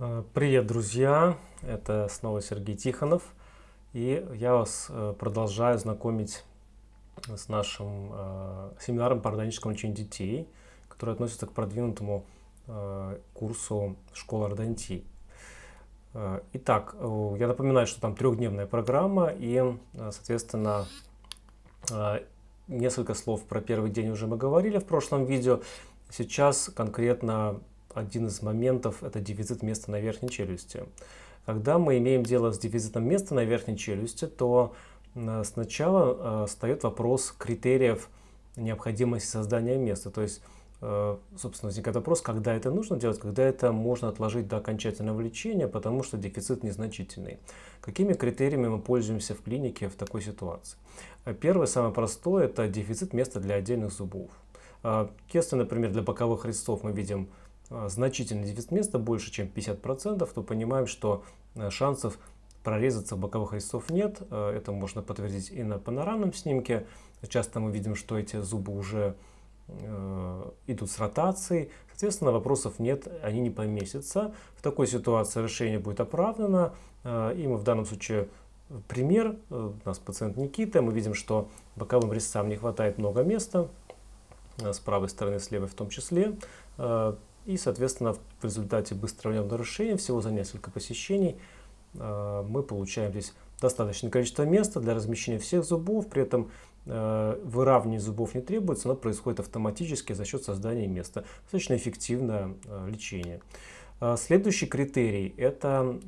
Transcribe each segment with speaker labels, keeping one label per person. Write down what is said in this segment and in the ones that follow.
Speaker 1: Э, привет, друзья! Это снова Сергей Тихонов. И я вас э, продолжаю знакомить с нашим э, семинаром по органическому лечению детей, который относится к продвинутому курсу школы ордонтии. Итак, я напоминаю, что там трехдневная программа и, соответственно, несколько слов про первый день уже мы говорили в прошлом видео. Сейчас конкретно один из моментов – это дефицит места на верхней челюсти. Когда мы имеем дело с дефицитом места на верхней челюсти, то э, сначала э, встает вопрос критериев необходимости создания места. То есть, э, собственно, возникает вопрос, когда это нужно делать, когда это можно отложить до окончательного лечения, потому что дефицит незначительный. Какими критериями мы пользуемся в клинике в такой ситуации? Первое, самое простое, это дефицит места для отдельных зубов. Если, например, для боковых резцов мы видим значительный дефицит места, больше чем 50%, то понимаем, что э, шансов прорезаться боковых резцов нет. Э, это можно подтвердить и на панорамном снимке. Часто мы видим, что эти зубы уже э, идут с ротацией. Соответственно, вопросов нет, они не поместятся. В такой ситуации решение будет оправдано. И мы в данном случае пример. У нас пациент Никита. Мы видим, что боковым резцам не хватает много места. С правой стороны, с левой в том числе. И, соответственно, в результате быстрого решения, всего за несколько посещений, э, мы получаем здесь достаточное количество места для размещения всех зубов. При этом э, выравнивание зубов не требуется, но происходит автоматически за счет создания места. Достаточно эффективное э, лечение. Следующий критерий – это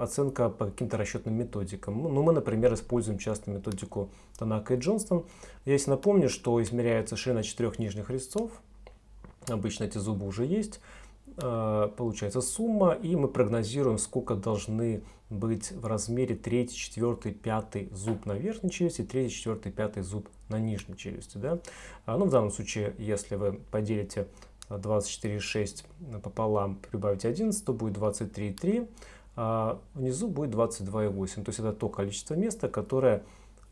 Speaker 1: оценка по каким-то расчетным методикам. Ну, мы, например, используем часто методику Танака и Джонстон. Я если напомню, что измеряется ширина четырех нижних резцов, Обычно эти зубы уже есть. А, получается сумма, и мы прогнозируем, сколько должны быть в размере 3, 4, 5 зуб на верхней челюсти, 3, 4, 5 зуб на нижней челюсти. Да? А, ну, в данном случае, если вы поделите 24,6 пополам, прибавите 11, то будет 23,3, а внизу будет 22,8. То есть это то количество места, которое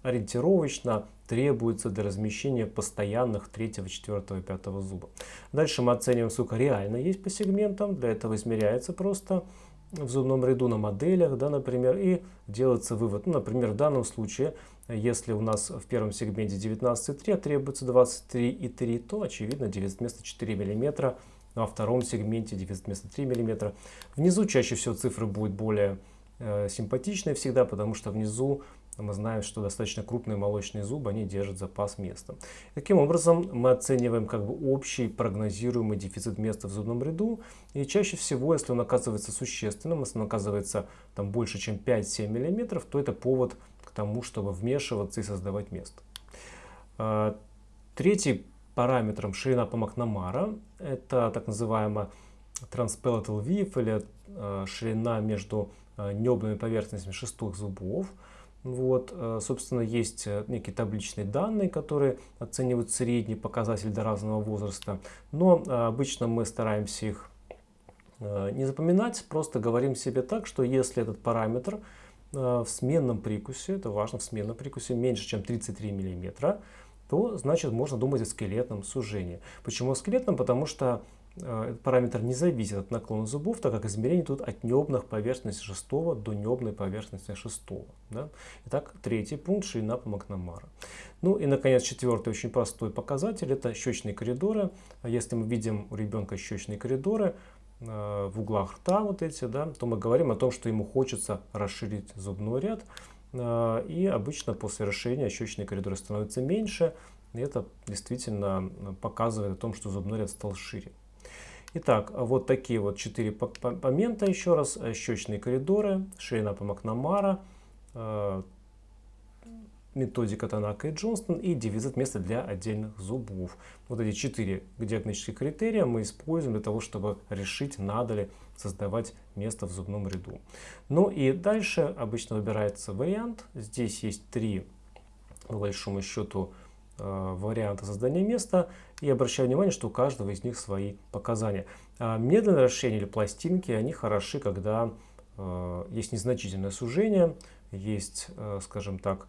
Speaker 1: ориентировочно требуется для размещения постоянных 3, 4, 5 зуба. Дальше мы оцениваем, сколько реально есть по сегментам. Для этого измеряется просто в зубном ряду на моделях, да, например, и делается вывод. Ну, например, в данном случае, если у нас в первом сегменте 19,3, а требуется 23,3, то, очевидно, дефицит места 4 мм, а втором сегменте дефицит места 3 мм. Внизу чаще всего цифры будут более э, симпатичные всегда, потому что внизу мы знаем, что достаточно крупные молочные зубы, они держат запас места. Таким образом, мы оцениваем как бы общий прогнозируемый дефицит места в зубном ряду. И чаще всего, если он оказывается существенным, если он оказывается там, больше, чем 5-7 мм, то это повод к тому, чтобы вмешиваться и создавать место. А, третий параметром ширина по Макнамара – это так называемая transpalatal width или а, ширина между а, небными поверхностями шестых зубов. Вот, э, собственно, есть э, некие табличные данные, которые оценивают средний показатель до разного возраста, но э, обычно мы стараемся их не запоминать, просто говорим себе так, что если этот параметр в сменном прикусе, это важно, в сменном прикусе меньше, чем 33 мм, то значит можно думать о скелетном сужении. Почему о скелетном? Потому что этот параметр не зависит от наклона зубов, так как измерение тут от небных поверхности 6 до небной поверхности 6. Да? Итак, третий пункт – ширина по Макнамара. Ну и, наконец, четвертый очень простой показатель – это щечные коридоры. Если мы видим у ребенка щечные коридоры э, в углах рта, вот эти, да, то мы говорим о том, что ему хочется расширить зубной ряд. Э, и обычно после расширения щечные коридоры становятся меньше. И это действительно показывает о том, что зубной ряд стал шире. Итак, вот такие вот четыре момента еще раз. Э, щечные коридоры, ширина по Макнамара, э, методика Танака и Джонстон и дефицит места для отдельных зубов. Вот эти четыре диагностических критерия мы используем для того, чтобы решить, надо ли создавать место в зубном ряду. Ну и дальше обычно выбирается вариант. Здесь есть три, по большому счету, Э, варианта создания места и обращаю внимание, что у каждого из них свои показания. А медленное расширение или пластинки, они хороши, когда э, есть незначительное сужение, есть, э, скажем так,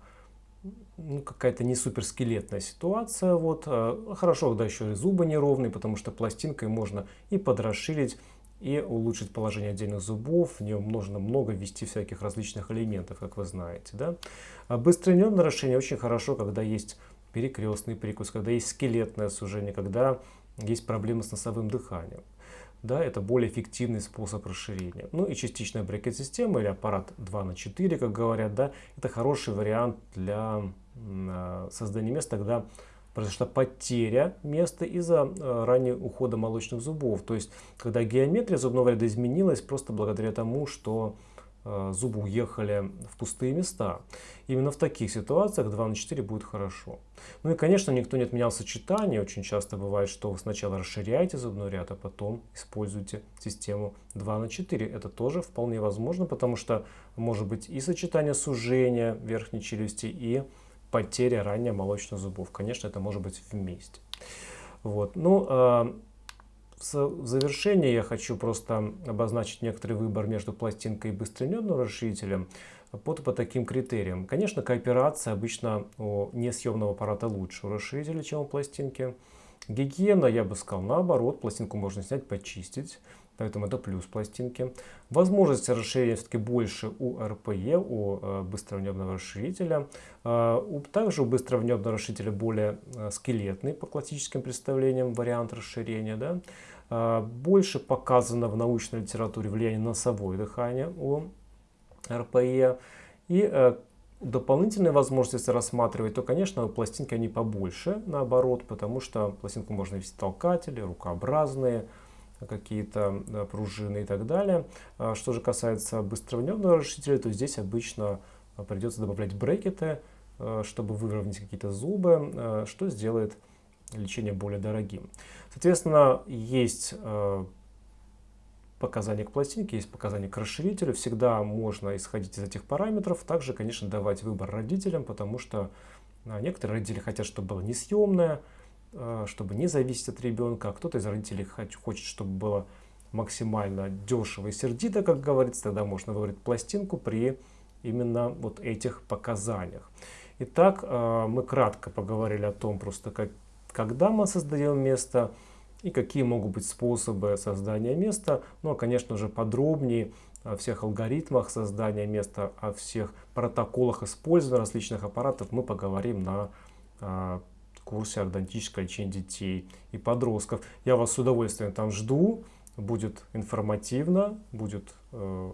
Speaker 1: ну, какая-то не суперскелетная ситуация. Вот. Хорошо, когда еще и зубы неровные, потому что пластинкой можно и подрасширить, и улучшить положение отдельных зубов. В нем нужно много ввести всяких различных элементов, как вы знаете. Да? А быстрое нервное нарушение очень хорошо, когда есть перекрестный прикус, когда есть скелетное сужение, когда есть проблемы с носовым дыханием. Да, это более эффективный способ расширения. Ну и частичная брекет-система или аппарат 2 на 4, как говорят, да, это хороший вариант для а, создания места, когда произошла потеря места из-за э, раннего ухода молочных зубов. То есть, когда геометрия зубного ряда изменилась просто благодаря тому, что э, зубы уехали в пустые места. Именно в таких ситуациях 2 на 4 будет хорошо. Ну и, конечно, никто не отменял сочетание. Очень часто бывает, что вы сначала расширяете зубной ряд, а потом используете систему 2 на 4. Это тоже вполне возможно, потому что может быть и сочетание сужения верхней челюсти, и потеря ранее молочных зубов. Конечно, это может быть вместе. Вот. Ну, э, в завершение я хочу просто обозначить некоторый выбор между пластинкой и быстренедным расширителем по, по таким критериям. Конечно, кооперация обычно у несъемного аппарата лучше у расширителя, чем у пластинки. Гигиена, я бы сказал, наоборот, пластинку можно снять, почистить. Поэтому это плюс пластинки. Возможности расширения все-таки больше у РПЕ, у э, быстровнебного расширителя. Э, также у быстровнебного расширителя более э, скелетный по классическим представлениям вариант расширения. Да? Больше показано в научной литературе влияние носовое дыхание у РПЕ. И дополнительные возможности, рассматривать, то, конечно, пластинки они побольше, наоборот, потому что пластинку можно вести толкатели, рукообразные, какие-то пружины и так далее. А что же касается быстровневного расширителя, то здесь обычно а, придется добавлять брекеты, а, чтобы выровнять какие-то зубы, что сделает лечение более дорогим. Соответственно, есть показания к пластинке, есть показания к расширителю. Всегда можно исходить из этих параметров. Также, конечно, давать выбор родителям, потому что некоторые родители хотят, чтобы было несъемное, Э, чтобы не зависеть от ребенка, а кто-то из родителей хочет, чтобы было максимально дешево и сердито, как говорится, тогда можно выбрать пластинку при именно вот этих показаниях. Итак, э, мы кратко поговорили о том, просто как, когда мы создаем место и какие могут быть способы создания места. Ну, а, конечно же, подробнее о всех алгоритмах создания места, о всех протоколах использования различных аппаратов мы поговорим на э, курсе ордонтическое лечение детей и подростков. Я вас с удовольствием там жду. Будет информативно, будет э,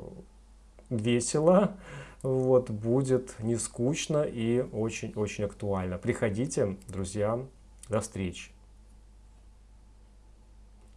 Speaker 1: весело, вот, будет не скучно и очень-очень актуально. Приходите, друзья, до встречи.